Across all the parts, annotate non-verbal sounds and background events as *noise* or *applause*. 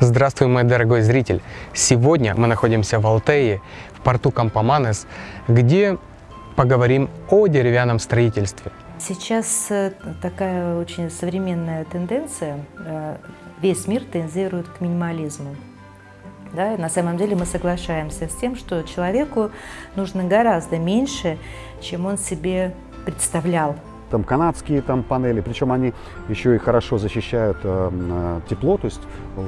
Здравствуй, мой дорогой зритель! Сегодня мы находимся в Алтее, в порту Кампоманес, где поговорим о деревянном строительстве. Сейчас э, такая очень современная тенденция. э, Весь мир тендирует к минимализму. Да, на самом деле мы соглашаемся с тем, что человеку нужно гораздо меньше, чем он себе представлял. Там канадские там панели, причем они еще и хорошо защищают э, э, тепло, то есть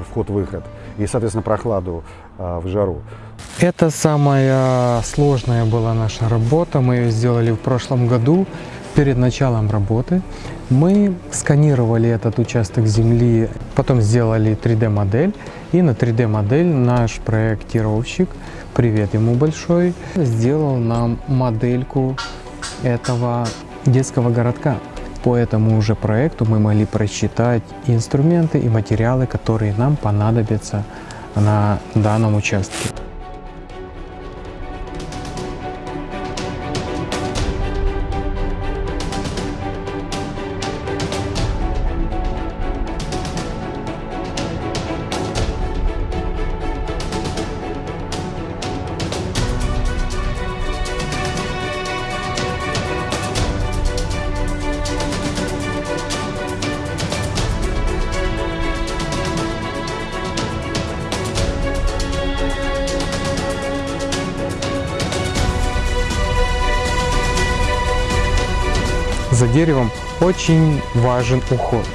вход-выход, и, соответственно, прохладу э, в жару. Это самая сложная была наша работа. Мы ее сделали в прошлом году. Перед началом работы мы сканировали этот участок земли, потом сделали 3D-модель. И на 3D-модель наш проектировщик, привет ему большой, сделал нам модельку этого детского городка. По этому уже проекту мы могли просчитать инструменты и материалы, которые нам понадобятся на данном участке. Деревом очень важен уход.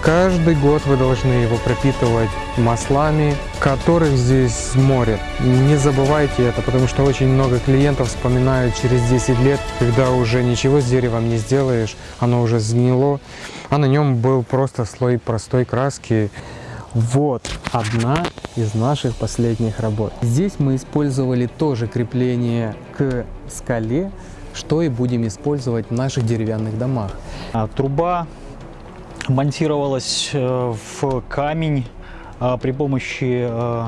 Каждый год вы должны его пропитывать маслами, которых здесь море. Не забывайте это, потому что очень много клиентов вспоминают через 10 лет, когда уже ничего с деревом не сделаешь, оно уже сгнило, а на нем был просто слой простой краски. Вот одна из наших последних работ. Здесь мы использовали тоже крепление к скале, что и будем использовать в наших деревянных домах. А, Труба монтировалась э, в камень а, при помощи э,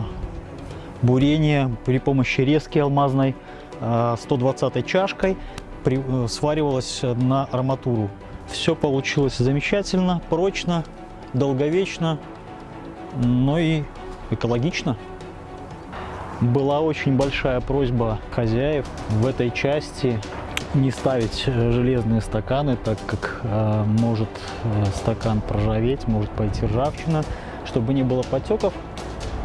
бурения, при помощи резки алмазной, а, 120 чашкой, при- э, сваривалась на арматуру. Все получилось замечательно, прочно, долговечно, но и экологично. Была очень большая просьба хозяев в этой части не ставить э, железные стаканы, так как э, может э, стакан проржаветь, может пойти ржавчина. Чтобы не было потеков,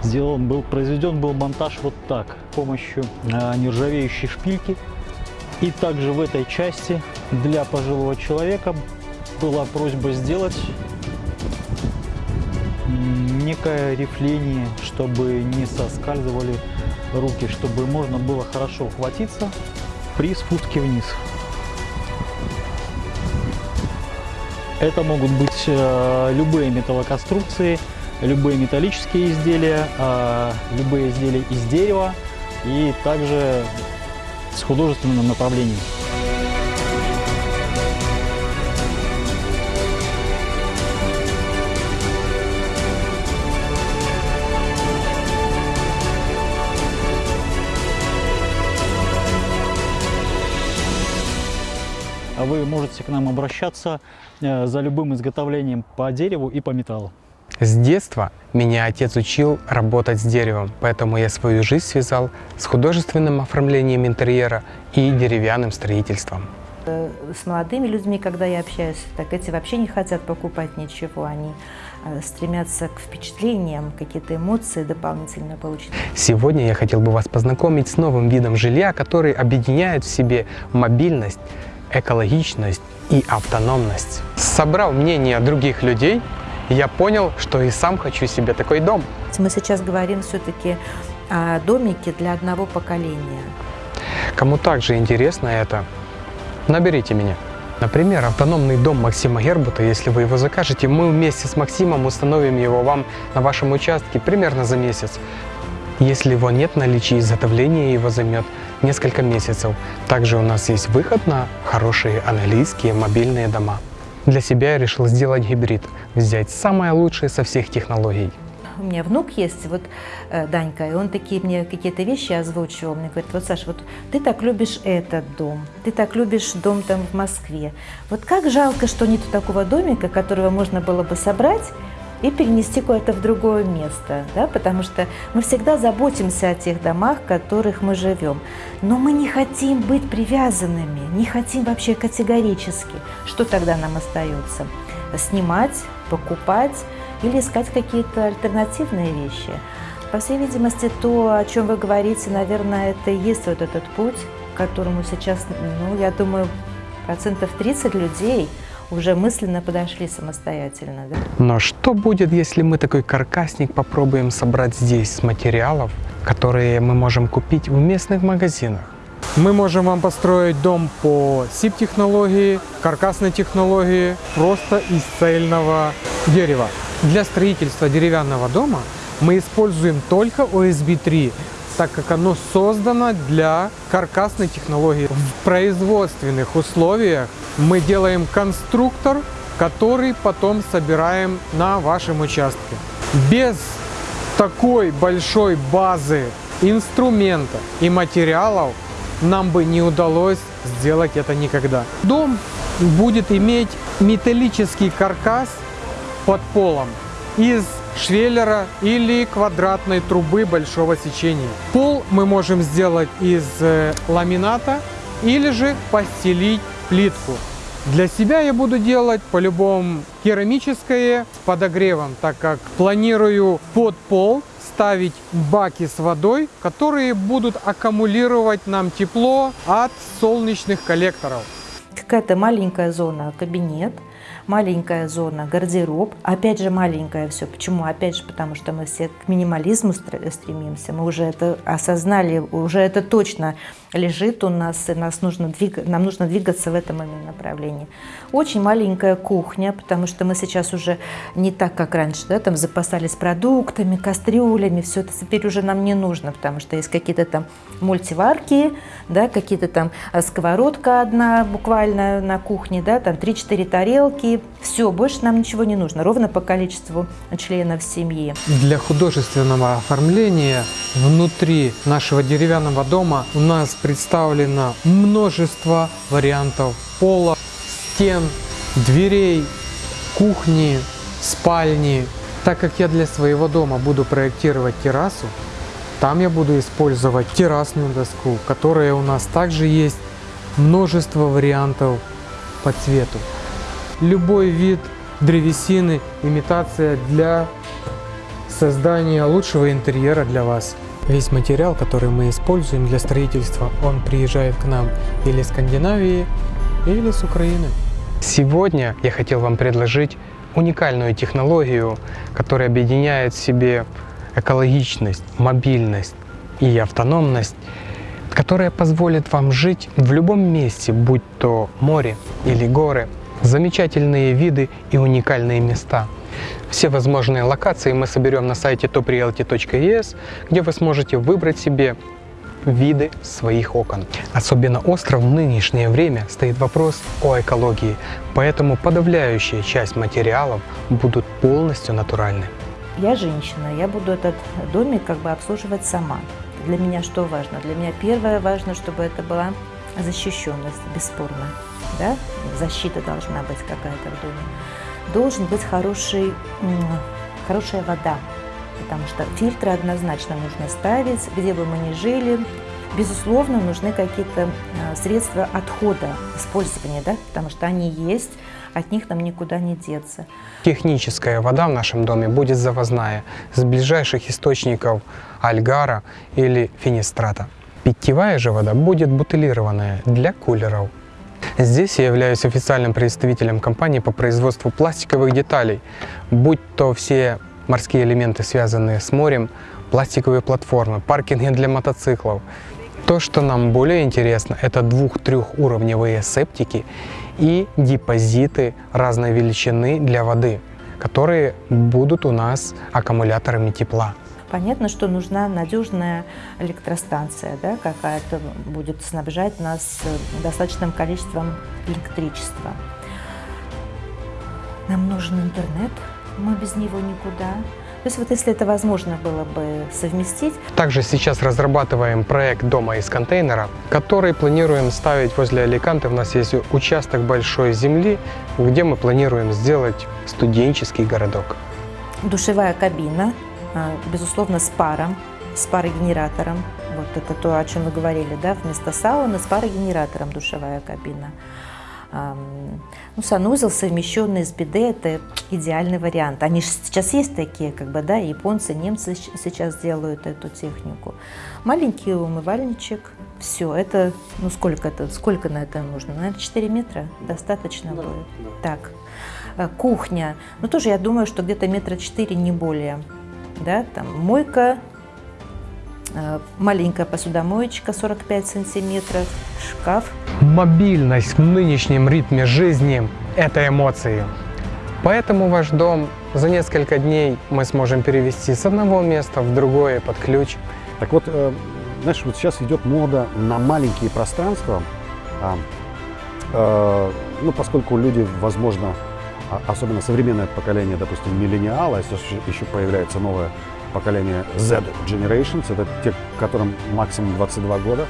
сделан был, произведен был монтаж вот так, с помощью э, нержавеющей шпильки. И также в этой части для пожилого человека была просьба сделать некое рифление, чтобы не соскальзывали руки, чтобы можно было хорошо ухватиться при спуске вниз. Это могут быть э, любые металлоконструкции, любые металлические изделия, э, любые изделия из дерева и также с художественным направлением. Вы можете к нам обращаться э, за любым изготовлением по дереву и по металлу. С детства меня отец учил работать с деревом, поэтому я свою жизнь связал с художественным оформлением интерьера и деревянным строительством. Э, С молодыми людьми, когда я общаюсь, так эти вообще не хотят покупать ничего, они э, стремятся к впечатлениям, какие-то эмоции дополнительно получить. Сегодня я хотел бы вас познакомить с новым видом жилья, который объединяет в себе мобильность, экологичность и автономность. Собрав мнение других людей, я понял, что и сам хочу себе такой дом. Мы сейчас говорим все-таки о домике для одного поколения. Кому также интересно это, наберите меня. Например, автономный дом Максима Гербута, если вы его закажете, мы вместе с Максимом установим его вам на вашем участке примерно за месяц. Если его нет в наличии, изготовление его займет несколько месяцев. Также у нас есть выход на хорошие английские мобильные дома. Для себя я решил сделать гибрид, взять самое лучшее со всех технологий. У меня внук есть, вот э, Данька, и он такие мне какие-то вещи озвучивал. Мне говорит, вот, Саша, вот ты так любишь этот дом, ты так любишь дом там в Москве. Вот как жалко, что нету такого домика, которого можно было бы собрать и перенести куда-то в другое место, да, потому что мы всегда заботимся о тех домах, в которых мы живем, но мы не хотим быть привязанными, не хотим вообще категорически. Что тогда нам остается? Снимать, покупать или искать какие-то альтернативные вещи. По всей видимости, то, о чем вы говорите, наверное, это и есть вот этот путь, которому сейчас, ну, я думаю, процентов 30 людей уже мысленно подошли самостоятельно. Да? Но что будет, если мы такой каркасник попробуем собрать здесь с материалов, которые мы можем купить в местных магазинах? Мы можем вам построить дом по SIP-технологии, каркасной технологии, просто из цельного дерева. Для строительства деревянного дома мы используем только OSB3, так как оно создано для каркасной технологии. В производственных условиях мы делаем конструктор, который потом собираем на вашем участке. Без такой большой базы инструмента и материалов нам бы не удалось сделать это никогда. Дом будет иметь металлический каркас под полом из швеллера или квадратной трубы большого сечения. Пол мы можем сделать из э, ламината или же постелить плитку. Для себя я буду делать по-любому керамическое с подогревом, так как планирую под пол ставить баки с водой, которые будут аккумулировать нам тепло от солнечных коллекторов. Какая-то маленькая зона кабинет, маленькая зона гардероб. Опять же маленькая все. Почему? Опять же потому, что мы все к минимализму стремимся. Мы уже это осознали, уже это точно лежит у нас, и нас нужно двиг... нам нужно двигаться в этом именно направлении. Очень маленькая кухня, потому что мы сейчас уже не так, как раньше, да, там запасались продуктами, кастрюлями, все это теперь уже нам не нужно, потому что есть какие-то там мультиварки, да, какие-то там а, сковородка одна буквально на кухне, да, там 3-4 тарелки, все, больше нам ничего не нужно, ровно по количеству членов семьи. Для художественного оформления внутри нашего деревянного дома у нас представлено множество вариантов пола, стен, дверей, кухни, спальни. Так как я для своего дома буду проектировать террасу, там я буду использовать террасную доску, которая у нас также есть множество вариантов по цвету. Любой вид древесины, имитация для создания лучшего интерьера для вас. Весь материал, который мы используем для строительства, он приезжает к нам или из Скандинавии, или с Украины. Сегодня я хотел вам предложить уникальную технологию, которая объединяет в себе экологичность, мобильность и автономность, которая позволит вам жить в любом месте, будь то море или горы, замечательные виды и уникальные места – все возможные локации мы соберем на сайте toprealty.es, где вы сможете выбрать себе виды своих окон. Особенно остро в нынешнее время стоит вопрос о экологии, поэтому подавляющая часть материалов будут полностью натуральны. Я женщина, я буду этот домик как бы обслуживать сама. Для меня что важно? Для меня первое важно, чтобы это была защищенность, бесспорно. Да? Защита должна быть какая-то в доме должен быть хороший, хорошая вода, потому что фильтры однозначно нужно ставить, где бы мы ни жили. Безусловно, нужны какие-то а, средства отхода, использования, да, потому что они есть, от них нам никуда не деться. Техническая вода в нашем доме будет завозная, с ближайших источников альгара или финистрата. Питьевая же вода будет бутылированная для кулеров. Здесь я являюсь официальным представителем компании по производству пластиковых деталей, будь то все морские элементы, связанные с морем, пластиковые платформы, паркинги для мотоциклов. То, что нам более интересно, это двух-трехуровневые септики и депозиты разной величины для воды, которые будут у нас аккумуляторами тепла. Понятно, что нужна надежная электростанция, да, какая-то будет снабжать нас э, достаточным количеством электричества. Нам нужен интернет, мы без него никуда. То есть вот если это возможно было бы совместить. Также сейчас разрабатываем проект дома из контейнера, который планируем ставить возле Аликанты. У нас есть участок большой земли, где мы планируем сделать студенческий городок. Душевая кабина, безусловно, с паром, с парогенератором. Вот это то, о чем мы говорили, да, вместо сауны с парогенератором душевая кабина. Ну, санузел, совмещенный с биде, это идеальный вариант. Они же сейчас есть такие, как бы, да, японцы, немцы сейчас делают эту технику. Маленький умывальничек, все, это, ну, сколько это, сколько на это нужно? Наверное, 4 метра достаточно да, будет. Да. Так, э, кухня, ну, тоже я думаю, что где-то метра 4, не более, да, там мойка, Э, маленькая посудомоечка 45 сантиметров, шкаф. Мобильность в нынешнем ритме жизни – это эмоции. Поэтому ваш дом за несколько дней мы сможем перевести с одного места в другое под ключ. Так вот, э, знаешь, вот сейчас идет мода на маленькие пространства, а, э, ну, поскольку люди, возможно, особенно современное поколение, допустим, миллениала, если еще появляется новое поколение Z Generations, это те, которым максимум 22 года,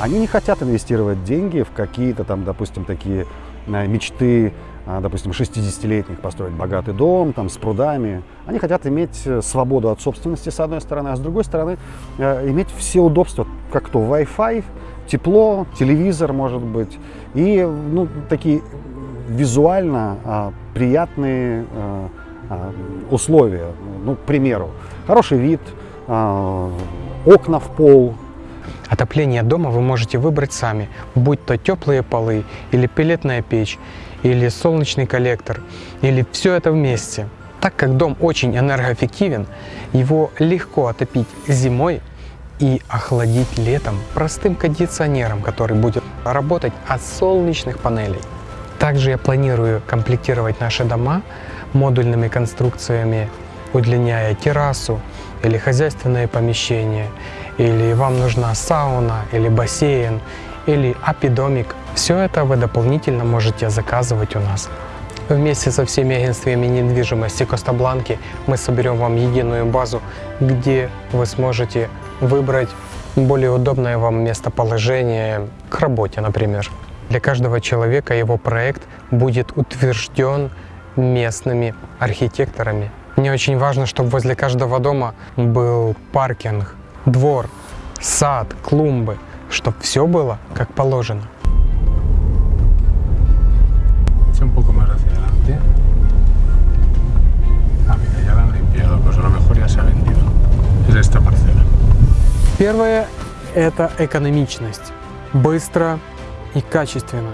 они не хотят инвестировать деньги в какие-то там, допустим, такие э, мечты, э, допустим, 60-летних построить богатый дом там, с прудами. Они хотят иметь э, свободу от собственности, с одной стороны, а с другой стороны, иметь все удобства, как то Wi-Fi, тепло, телевизор, может быть, и ну, такие визуально а, приятные а, а, условия. Ну, к примеру, хороший вид, а, окна в пол. Отопление дома вы можете выбрать сами, будь то теплые полы, или пелетная печь, или солнечный коллектор, или все это вместе. Так как дом очень энергоэффективен, его легко отопить зимой и охладить летом простым кондиционером, который будет работать от солнечных панелей. Также я планирую комплектировать наши дома модульными конструкциями, удлиняя террасу или хозяйственное помещение, или вам нужна сауна или бассейн, или апидомик. Все это вы дополнительно можете заказывать у нас. Вместе со всеми агентствами недвижимости Коста-Бланки мы соберем вам единую базу, где вы сможете выбрать более удобное вам местоположение к работе, например. Для каждого человека его проект будет утвержден местными архитекторами. Мне очень важно, чтобы возле каждого дома был паркинг, двор, сад, клумбы, чтобы все было как положено. Ah. Первое – это экономичность. Быстро и качественно.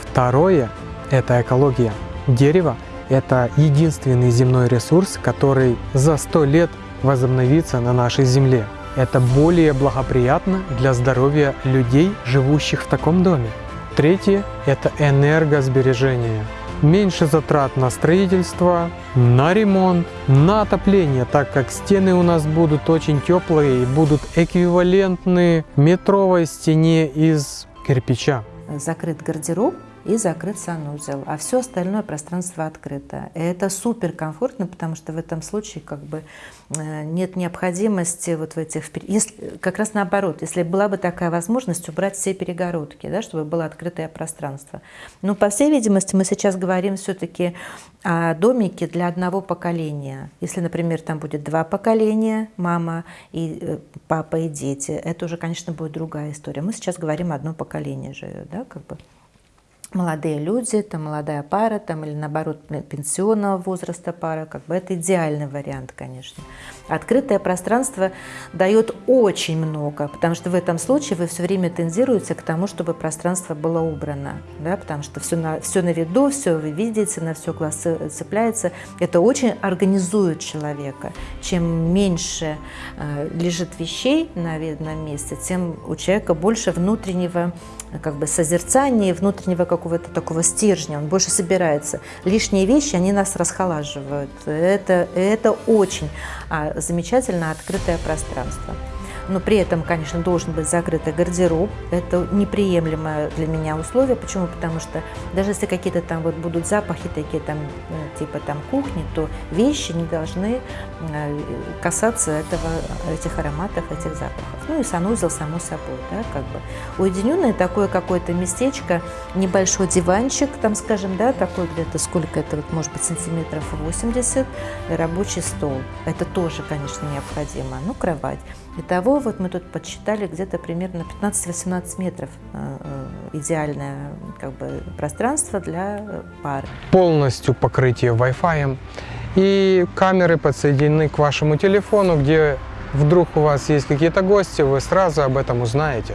Второе – это экология. Дерево – это единственный земной ресурс, который за сто лет возобновится на нашей Земле. Это более благоприятно для здоровья людей, живущих в таком доме. Третье – это энергосбережение. Меньше затрат на строительство, на ремонт, на отопление, так как стены у нас будут очень теплые и будут эквивалентны метровой стене из кирпича. Закрыт гардероб, и закрыт санузел, а все остальное пространство открыто. И это супер комфортно, потому что в этом случае как бы э, нет необходимости вот в этих... Если, как раз наоборот, если была бы такая возможность убрать все перегородки, да, чтобы было открытое пространство. Но, по всей видимости, мы сейчас говорим все-таки о домике для одного поколения. Если, например, там будет два поколения, мама и э, папа и дети, это уже, конечно, будет другая история. Мы сейчас говорим одно поколение живет, да, как бы молодые люди, там молодая пара, там, или наоборот пенсионного возраста пара, как бы это идеальный вариант, конечно. Открытое пространство дает очень много, потому что в этом случае вы все время тендируете к тому, чтобы пространство было убрано, да, потому что все на, все на виду, все вы видите, на все глаз цепляется. Это очень организует человека. Чем меньше э, лежит вещей на видном месте, тем у человека больше внутреннего как бы созерцания, внутреннего какого-то такого стержня, он больше собирается. Лишние вещи, они нас расхолаживают. Это, это очень а, замечательно открытое пространство. Но при этом, конечно, должен быть закрытый гардероб. Это неприемлемое для меня условие. Почему? Потому что даже если какие-то там вот будут запахи такие там, э, типа там кухни, то вещи не должны э, касаться этого, этих ароматов, этих запахов. Ну и санузел, само собой, да, как бы. Уединенное такое какое-то местечко, небольшой диванчик, там, скажем, да, такой где-то, сколько это, вот, может быть, сантиметров 80, рабочий стол. Это тоже, конечно, необходимо. Ну, кровать. Итого, вот мы тут подсчитали, где-то примерно 15-18 метров э, э, идеальное как бы, пространство для э, пары. Полностью покрытие Wi-Fi. И камеры подсоединены к вашему телефону, где вдруг у вас есть какие-то гости, вы сразу об этом узнаете.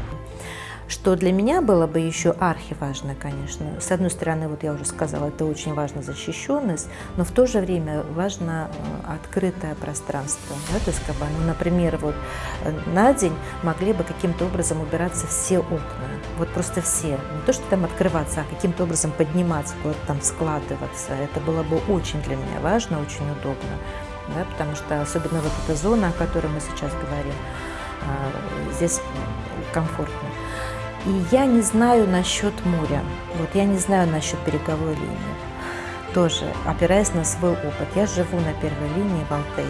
Что для меня было бы еще архиважно, конечно. С одной стороны, вот я уже сказала, это очень важно защищенность, но в то же время важно э, открытое пространство. Да, то есть, как бы, ну, например, вот э, на день могли бы каким-то образом убираться все окна. Вот просто все. Не то, что там открываться, а каким-то образом подниматься, куда-то там складываться. Это было бы очень для меня важно, очень удобно. Да, потому что особенно вот эта зона, о которой мы сейчас говорим, э, здесь комфортно. И я не знаю насчет моря. Вот я не знаю насчет береговой линии. Тоже, опираясь на свой опыт. Я живу на первой линии в Алтее.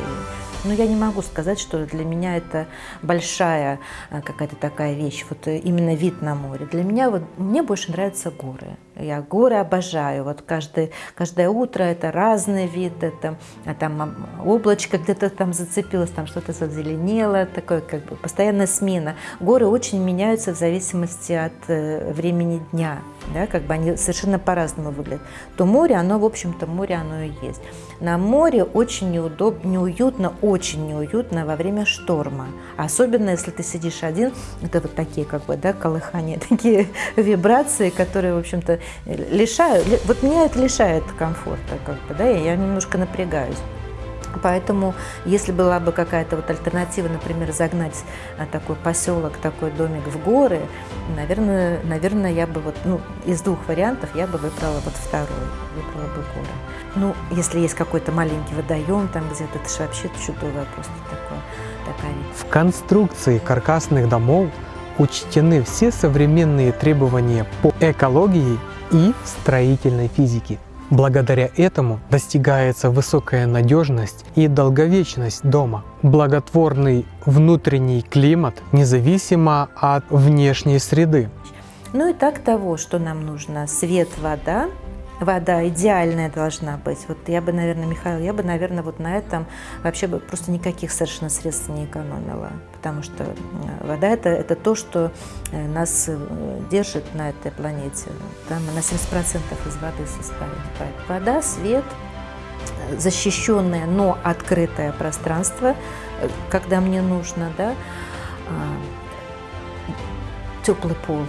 Но я не могу сказать, что для меня это большая э, какая-то такая вещь, вот э, именно вид на море. Для меня вот, мне больше нравятся горы. Я горы обожаю. Вот каждое, каждое утро это разный вид, это а там облачко где-то там зацепилось, там что-то зазеленело, такое как бы постоянная смена. Горы очень меняются в зависимости от э, времени дня, да, как бы они совершенно по-разному выглядят. То море, оно, в общем-то, море оно и есть. На море очень неудобно, неуютно, очень неуютно во время шторма. Особенно, если ты сидишь один, это вот такие, как бы, да, колыхания, *laughs* такие вибрации, которые, в общем-то, лишают, вот меня это лишает комфорта, как бы, да, я немножко напрягаюсь. Поэтому, если была бы какая-то вот альтернатива, например, загнать а, такой поселок, такой домик в горы, наверное, наверное, я бы вот, ну, из двух вариантов я бы выбрала вот второй, выбрала бы горы. Ну, если есть какой-то маленький водоем там где-то, это же вообще чудовое просто такое, такая. В конструкции каркасных домов учтены все современные требования по экологии и строительной физике. Благодаря этому достигается высокая надежность и долговечность дома, благотворный внутренний климат независимо от внешней среды. Ну и так того, что нам нужно. Свет, вода, вода идеальная должна быть. Вот я бы, наверное, Михаил, я бы, наверное, вот на этом вообще бы просто никаких совершенно средств не экономила. Потому что э, вода это, это то, что э, нас э, держит на этой планете. Там на 70% из воды состоит. Вода, свет, защищенное, но открытое пространство, когда мне нужно, да, а, теплый пол,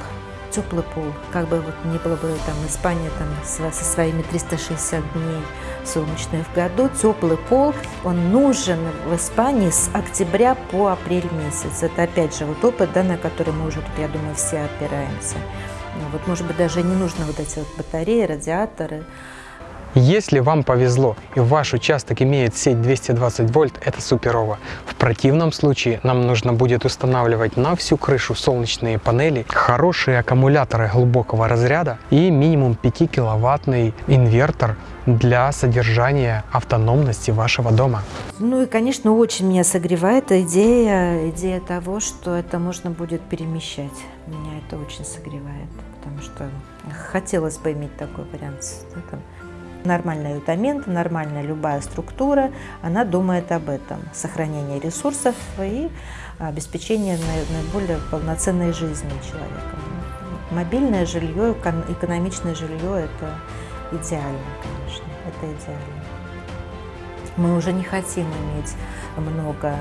теплый пол, как бы вот не было бы там Испания там со своими 360 дней солнечных в году, теплый пол, он нужен в Испании с октября по апрель месяц. Это опять же вот опыт, да, на который мы уже тут, я думаю, все опираемся. Вот, может быть, даже не нужно вот эти вот батареи, радиаторы. Если вам повезло и ваш участок имеет сеть 220 вольт, это суперово. В противном случае нам нужно будет устанавливать на всю крышу солнечные панели, хорошие аккумуляторы глубокого разряда и минимум 5 киловаттный инвертор для содержания автономности вашего дома. Ну и, конечно, очень меня согревает идея, идея того, что это можно будет перемещать. Меня это очень согревает, потому что хотелось бы иметь такой вариант. Да, Нормальная ютамента, нормальная любая структура, она думает об этом. Сохранение ресурсов и обеспечение наиболее полноценной жизни человека. Мобильное жилье, экономичное жилье – это идеально, конечно, это идеально. Мы уже не хотим иметь много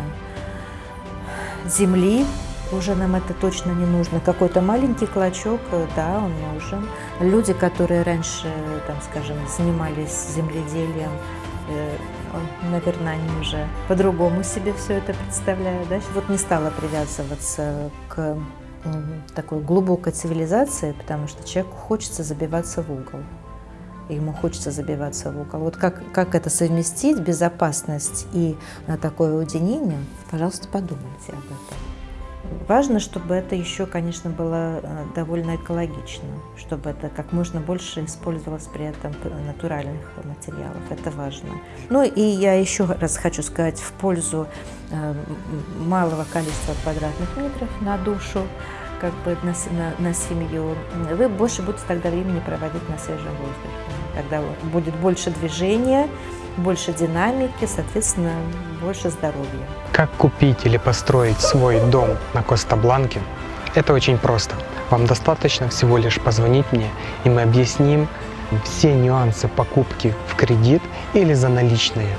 земли, уже нам это точно не нужно. Какой-то маленький клочок, э, да, он нужен. Люди, которые раньше, там, скажем, занимались земледелием, э, наверное, они уже по-другому себе все это представляют. Да? Вот не стала привязываться к такой глубокой цивилизации, потому что человеку хочется забиваться в угол. Ему хочется забиваться в угол. Вот как, как это совместить, безопасность и такое уединение, пожалуйста, подумайте об этом. Важно, чтобы это еще, конечно, было э, довольно экологично, чтобы это как можно больше использовалось при этом натуральных материалов. Это важно. Ну и я еще раз хочу сказать в пользу э, малого количества квадратных метров на душу, как бы на, на, на семью. Вы больше будете тогда времени проводить на свежем воздухе. Тогда будет больше движения, больше динамики, соответственно, больше здоровья. Как купить или построить свой дом на Коста-Бланке? Это очень просто. Вам достаточно всего лишь позвонить мне, и мы объясним все нюансы покупки в кредит или за наличные.